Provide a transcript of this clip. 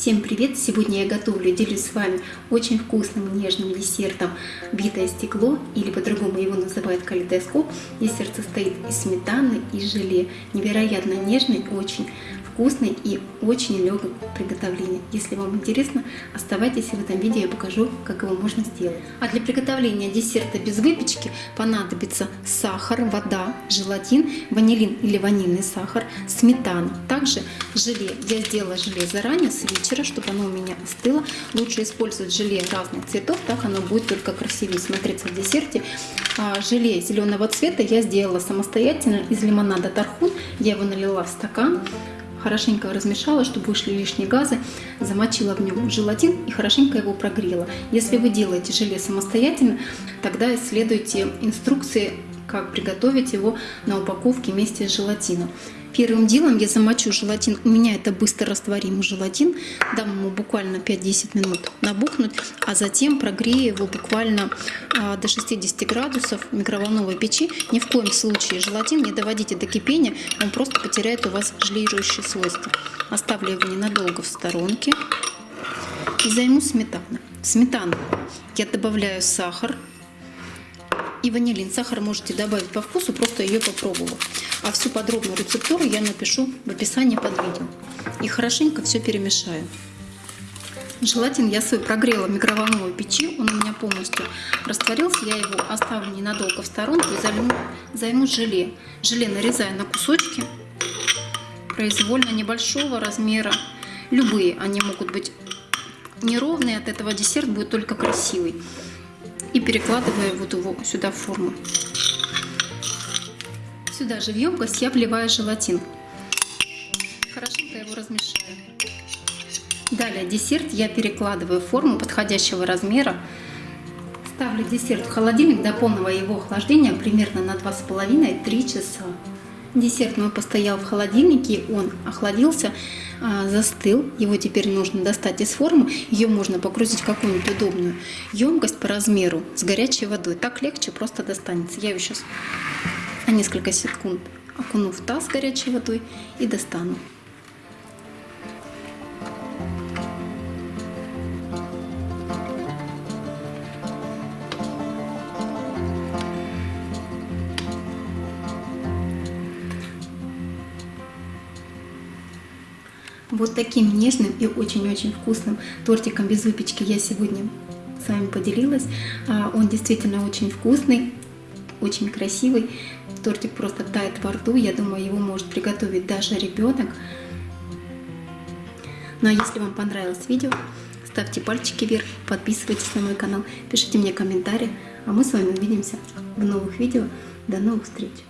Всем привет! Сегодня я готовлю делюсь с вами очень вкусным нежным десертом битое стекло или по-другому его называют калейдоскоп. Десерт состоит из сметаны и желе. Невероятно нежный, очень вкусный и очень легкий в приготовлении. Если вам интересно, оставайтесь в этом видео, я покажу, как его можно сделать. А для приготовления десерта без выпечки понадобится сахар, вода, желатин, ванилин или ванильный сахар, сметана. Также желе. Я сделала желе заранее, с вечера, чтобы оно у меня остыло. Лучше использовать желе разных цветов, так оно будет только красивее смотреться в десерте. А желе зеленого цвета я сделала самостоятельно из лимонада Тархун. Я его налила в стакан хорошенько размешала, чтобы вышли лишние газы, замочила в нем желатин и хорошенько его прогрела. Если вы делаете желе самостоятельно, тогда исследуйте инструкции, как приготовить его на упаковке вместе с желатином. Первым делом я замочу желатин. У меня это быстро растворимый желатин. Дам ему буквально 5-10 минут набухнуть, а затем прогрею его буквально а, до 60 градусов микроволновой печи. Ни в коем случае желатин не доводите до кипения, он просто потеряет у вас желирующие свойства. Оставлю его ненадолго в сторонке и займу сметану. В сметану я добавляю сахар и ванилин. Сахар можете добавить по вкусу, просто ее попробовав. А всю подробную рецептуру я напишу в описании под видео. И хорошенько все перемешаю. Желатин я свой прогрела в микроволновой печи, он у меня полностью растворился. Я его оставлю ненадолго в сторонку и займу, займу желе. Желе нарезаю на кусочки, произвольно небольшого размера. Любые, они могут быть неровные, от этого десерт будет только красивый. И перекладываю вот его сюда в форму. Сюда же в емкость я вливаю желатин. Хорошенько его размешаю. Далее десерт я перекладываю в форму подходящего размера. Ставлю десерт в холодильник до полного его охлаждения примерно на 2,5-3 часа. Десерт мой постоял в холодильнике, он охладился, а, застыл. Его теперь нужно достать из формы. Ее можно погрузить в какую-нибудь удобную емкость по размеру с горячей водой. Так легче просто достанется. Я ее сейчас на несколько секунд окуну в таз горячей водой и достану. Вот таким нежным и очень-очень вкусным тортиком без выпечки я сегодня с вами поделилась. А, он действительно очень вкусный, очень красивый. Тортик просто тает во рту. Я думаю, его может приготовить даже ребенок. Ну а если вам понравилось видео, ставьте пальчики вверх, подписывайтесь на мой канал, пишите мне комментарии. А мы с вами увидимся в новых видео. До новых встреч!